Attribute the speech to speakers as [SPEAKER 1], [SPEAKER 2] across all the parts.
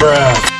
[SPEAKER 1] Bruh.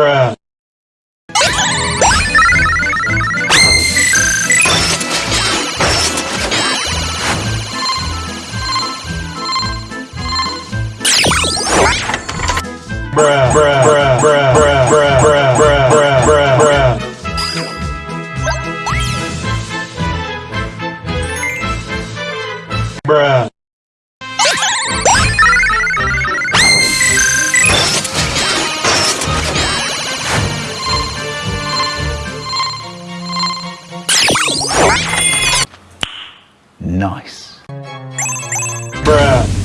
[SPEAKER 1] bruh. Bruh,
[SPEAKER 2] nice.
[SPEAKER 1] Bruh.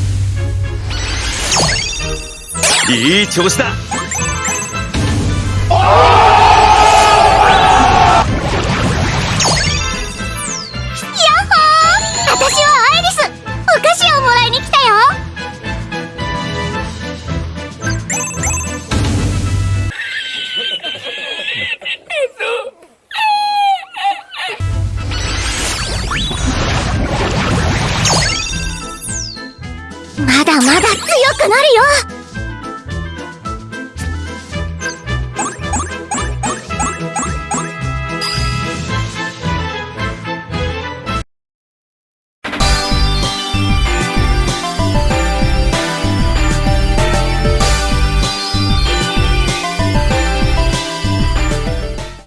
[SPEAKER 3] いい調子だ
[SPEAKER 4] まだまだ強くなるよ。